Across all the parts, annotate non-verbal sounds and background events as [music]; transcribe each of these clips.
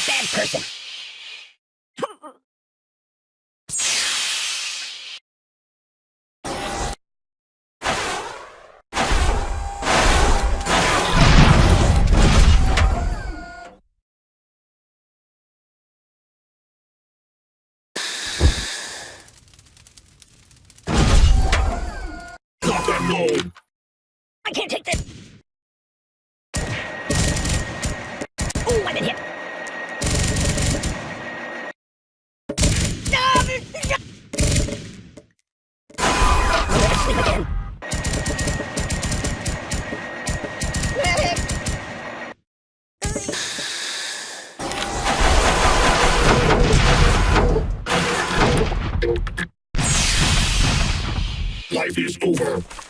a bad person. I can't take Life is over.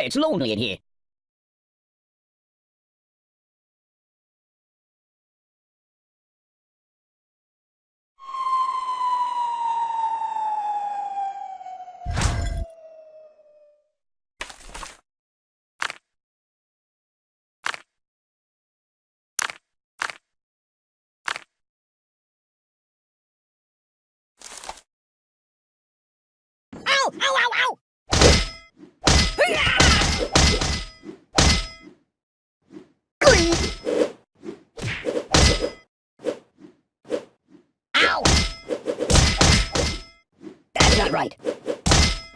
Hey, it's lonely in here. Ow! Ow! Ow! Ow! Ow! That's not right.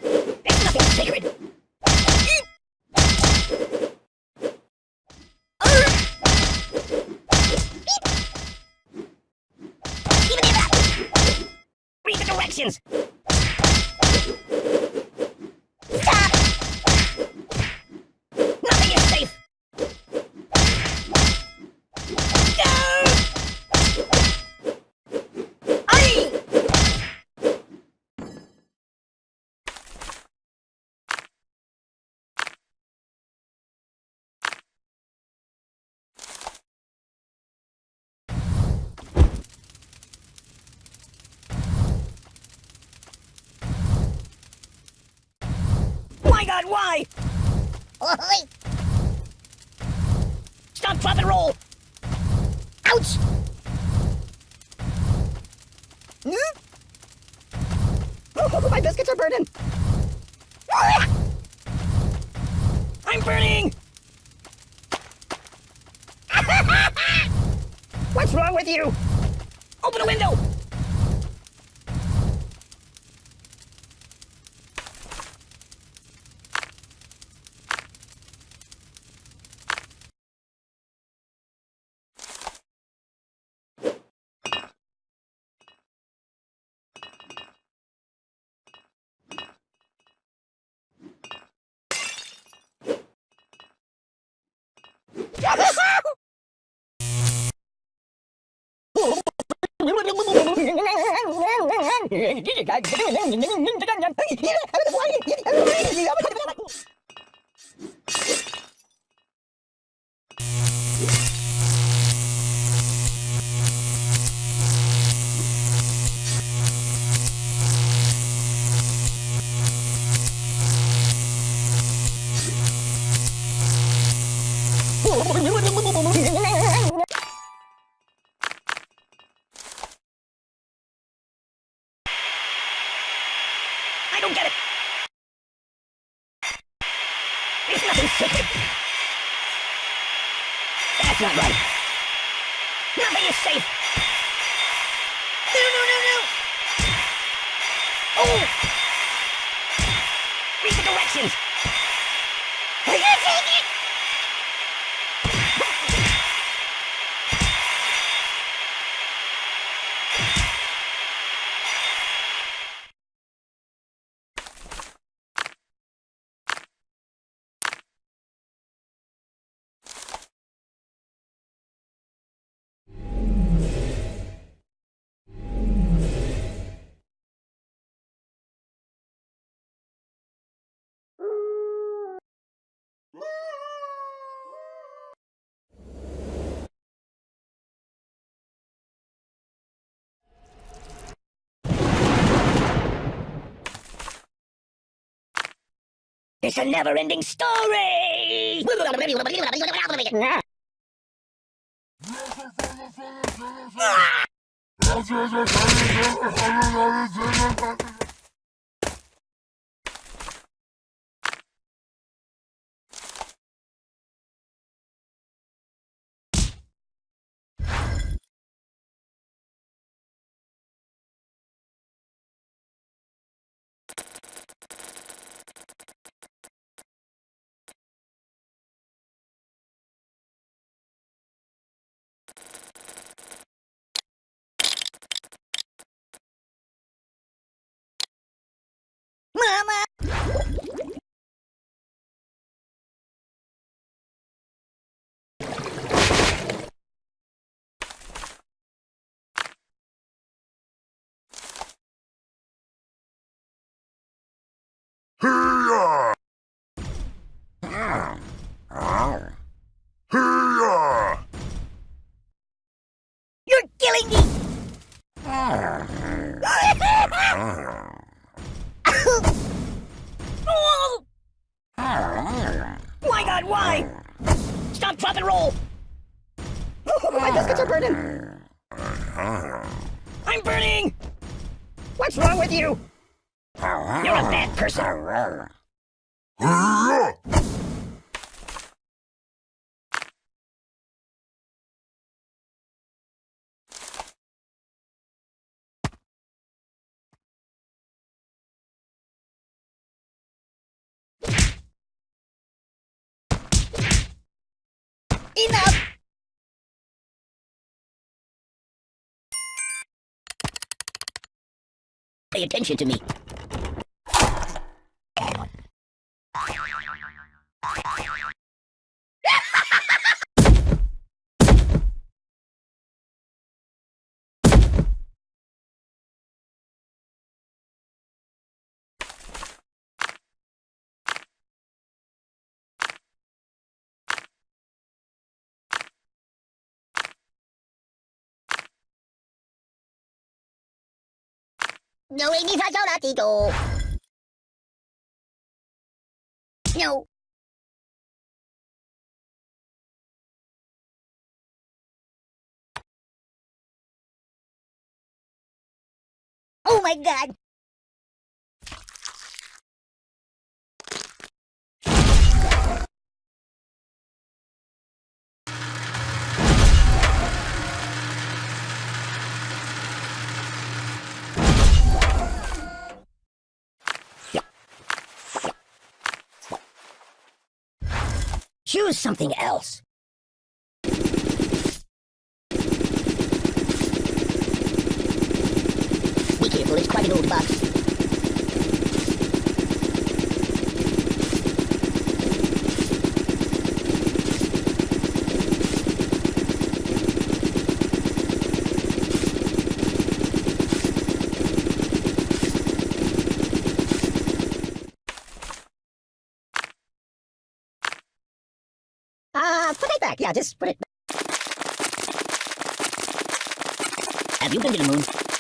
There's nothing sacred. Read the directions. Stop! Nothing is safe! No! Aye! My god, why? Oi! Stop, drop, and roll! Ouch! Hmm? Oh, [laughs] my biscuits are burning! I'm burning! [laughs] What's wrong with you? Open a window! ギギギギギギギギギギギギギギギギギギ I don't get it. It's nothing sacred. That's not right. Nothing is safe. No, no, no, no. Oh! Read the directions. It's a never-ending story! Mama! [laughs] [laughs] [laughs] You're killing me! Oh! My god, why? Stop, drop, and roll! My biscuits are burning! I'm burning! What's wrong with you? You're a bad person. Enough! Pay attention to me. No, ini saja lah tidur. No. Oh my god! Choose something else. Be careful, it's quite an old box. Ah, put it back. Yeah, just put it back. Have you been to the moon?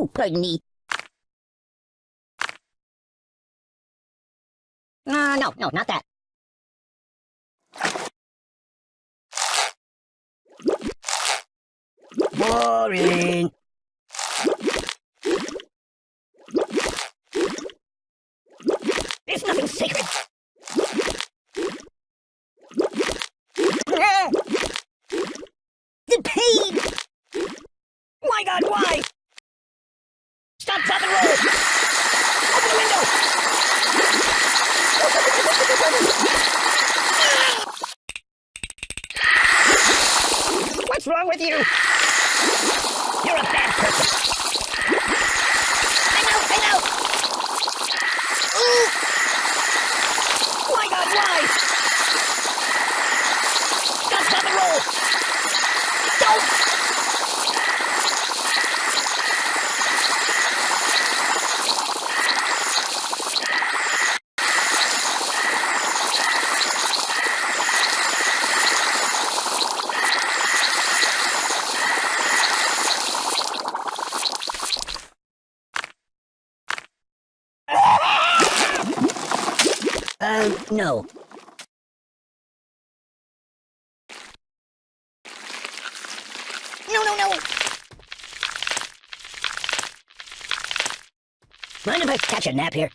Oh, pardon me. Uh, no, no, not that. Boring. There's nothing sacred. The pain! My God, why? Stop, drop, and roll! Open the window! What's wrong with you? You're a bad person. I know, I know! Ooh! My God, why? Stop, drop, and roll! Don't! Uh, no. No, no, no! Mind if I catch a nap here?